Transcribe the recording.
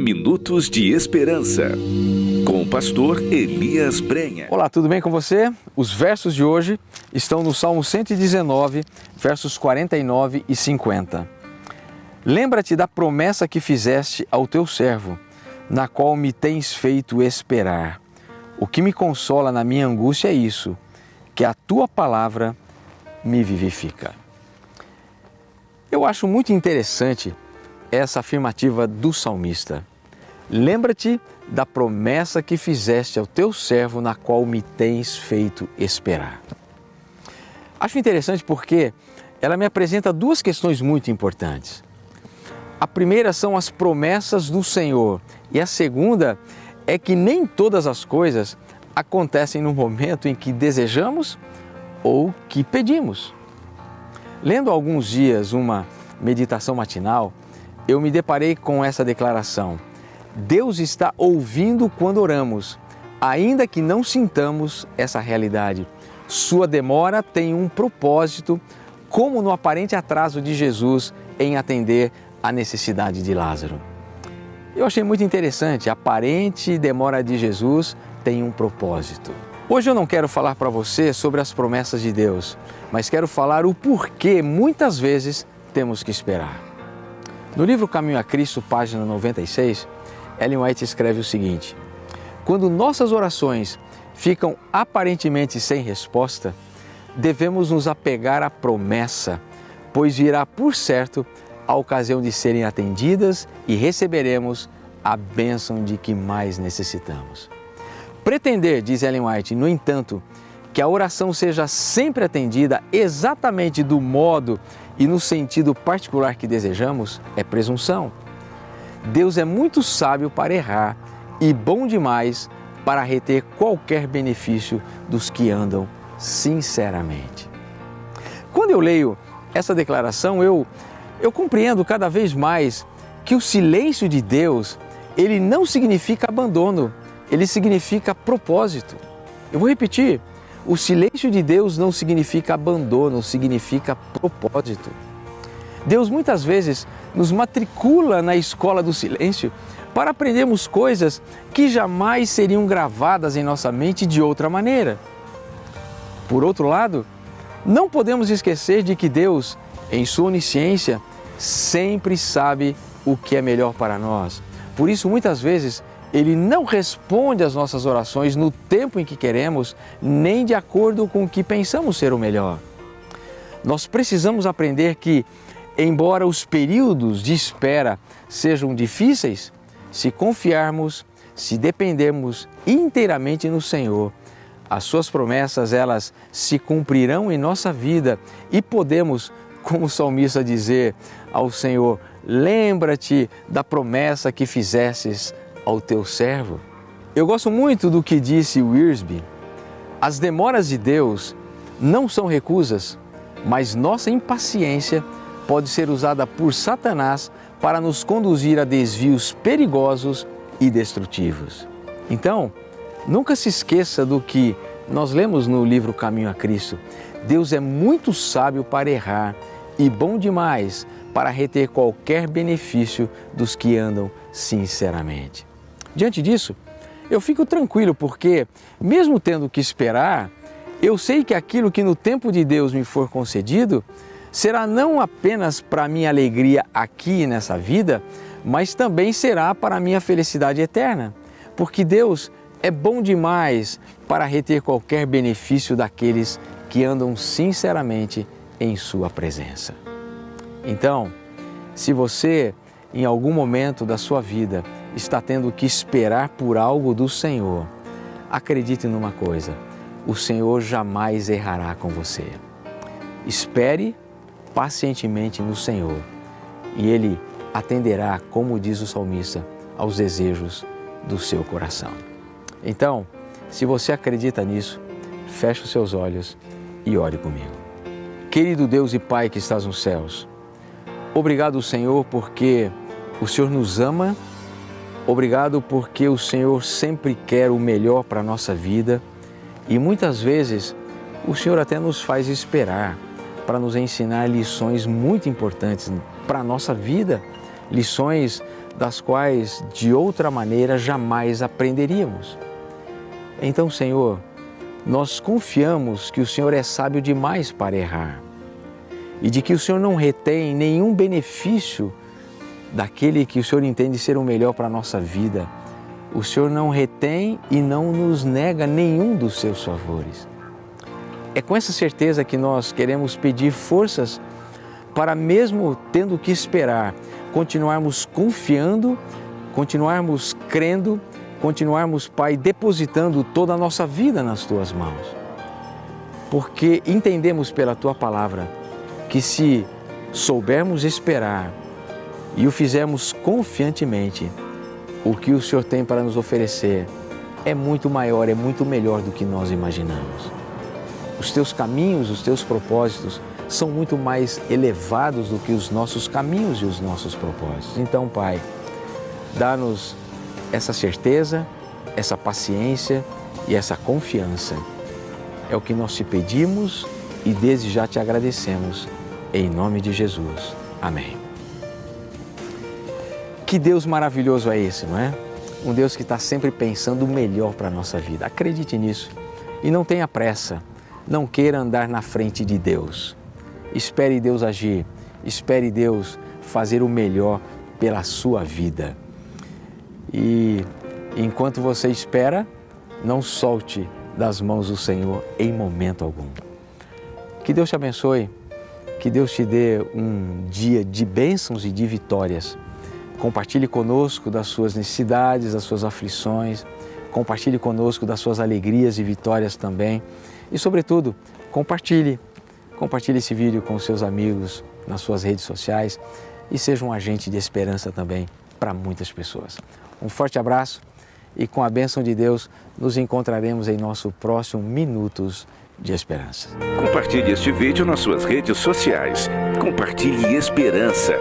Minutos de Esperança, com o pastor Elias Brenha. Olá, tudo bem com você? Os versos de hoje estão no Salmo 119, versos 49 e 50. Lembra-te da promessa que fizeste ao teu servo, na qual me tens feito esperar. O que me consola na minha angústia é isso, que a tua palavra me vivifica. Eu acho muito interessante essa afirmativa do salmista. Lembra-te da promessa que fizeste ao teu servo, na qual me tens feito esperar. Acho interessante porque ela me apresenta duas questões muito importantes. A primeira são as promessas do Senhor e a segunda é que nem todas as coisas acontecem no momento em que desejamos ou que pedimos. Lendo alguns dias uma meditação matinal, eu me deparei com essa declaração: Deus está ouvindo quando oramos, ainda que não sintamos essa realidade. Sua demora tem um propósito, como no aparente atraso de Jesus em atender a necessidade de Lázaro. Eu achei muito interessante, a aparente demora de Jesus tem um propósito. Hoje eu não quero falar para você sobre as promessas de Deus, mas quero falar o porquê muitas vezes temos que esperar. No livro Caminho a Cristo, página 96, Ellen White escreve o seguinte: Quando nossas orações ficam aparentemente sem resposta, devemos nos apegar à promessa, pois virá por certo a ocasião de serem atendidas e receberemos a bênção de que mais necessitamos. Pretender, diz Ellen White, no entanto, que a oração seja sempre atendida exatamente do modo e no sentido particular que desejamos é presunção. Deus é muito sábio para errar e bom demais para reter qualquer benefício dos que andam sinceramente. Quando eu leio essa declaração, eu, eu compreendo cada vez mais que o silêncio de Deus, ele não significa abandono, ele significa propósito. Eu vou repetir, o silêncio de Deus não significa abandono, significa propósito. Deus muitas vezes nos matricula na escola do silêncio para aprendermos coisas que jamais seriam gravadas em nossa mente de outra maneira. Por outro lado, não podemos esquecer de que Deus, em sua onisciência, sempre sabe o que é melhor para nós. Por isso, muitas vezes, ele não responde às nossas orações no tempo em que queremos, nem de acordo com o que pensamos ser o melhor. Nós precisamos aprender que, embora os períodos de espera sejam difíceis, se confiarmos, se dependermos inteiramente no Senhor, as suas promessas elas se cumprirão em nossa vida e podemos, como o salmista dizer ao Senhor, lembra-te da promessa que fizestes ao teu servo. Eu gosto muito do que disse Wiersbe. As demoras de Deus não são recusas, mas nossa impaciência pode ser usada por Satanás para nos conduzir a desvios perigosos e destrutivos. Então, nunca se esqueça do que nós lemos no livro Caminho a Cristo. Deus é muito sábio para errar e bom demais para reter qualquer benefício dos que andam sinceramente. Diante disso, eu fico tranquilo porque, mesmo tendo que esperar, eu sei que aquilo que no tempo de Deus me for concedido será não apenas para minha alegria aqui nessa vida, mas também será para a minha felicidade eterna, porque Deus é bom demais para reter qualquer benefício daqueles que andam sinceramente em Sua presença. Então, se você, em algum momento da sua vida, está tendo que esperar por algo do Senhor, acredite numa coisa: o Senhor jamais errará com você. Espere pacientemente no Senhor e Ele atenderá, como diz o salmista, aos desejos do seu coração. Então, se você acredita nisso, feche os seus olhos e ore comigo. Querido Deus e Pai que estás nos céus, obrigado, Senhor, porque o Senhor nos ama Obrigado porque o Senhor sempre quer o melhor para a nossa vida e muitas vezes o Senhor até nos faz esperar para nos ensinar lições muito importantes para a nossa vida lições das quais de outra maneira jamais aprenderíamos. Então, Senhor, nós confiamos que o Senhor é sábio demais para errar e de que o Senhor não retém nenhum benefício daquele que o Senhor entende ser o melhor para a nossa vida. O Senhor não retém e não nos nega nenhum dos seus favores. É com essa certeza que nós queremos pedir forças para, mesmo tendo que esperar, continuarmos confiando, continuarmos crendo, continuarmos, Pai, depositando toda a nossa vida nas tuas mãos. Porque entendemos pela tua palavra que se soubermos esperar e o fizermos confiantemente, o que o Senhor tem para nos oferecer é muito maior, é muito melhor do que nós imaginamos. Os teus caminhos, os teus propósitos são muito mais elevados do que os nossos caminhos e os nossos propósitos. Então, Pai, dá-nos essa certeza, essa paciência e essa confiança. É o que nós te pedimos e desde já te agradecemos. Em nome de Jesus. Amém. Que Deus maravilhoso é esse, não é? Um Deus que está sempre pensando o melhor para a nossa vida. Acredite nisso e não tenha pressa. Não queira andar na frente de Deus. Espere Deus agir, espere Deus fazer o melhor pela sua vida. E enquanto você espera, não solte das mãos do Senhor em momento algum. Que Deus te abençoe, que Deus te dê um dia de bênçãos e de vitórias. Compartilhe conosco das suas necessidades, das suas aflições, compartilhe conosco das suas alegrias e vitórias também. E, sobretudo, compartilhe. Compartilhe esse vídeo com seus amigos nas suas redes sociais e seja um agente de esperança também para muitas pessoas. Um forte abraço e com a bênção de Deus nos encontraremos em nosso próximo Minutos de Esperança. Compartilhe este vídeo nas suas redes sociais. Compartilhe esperança.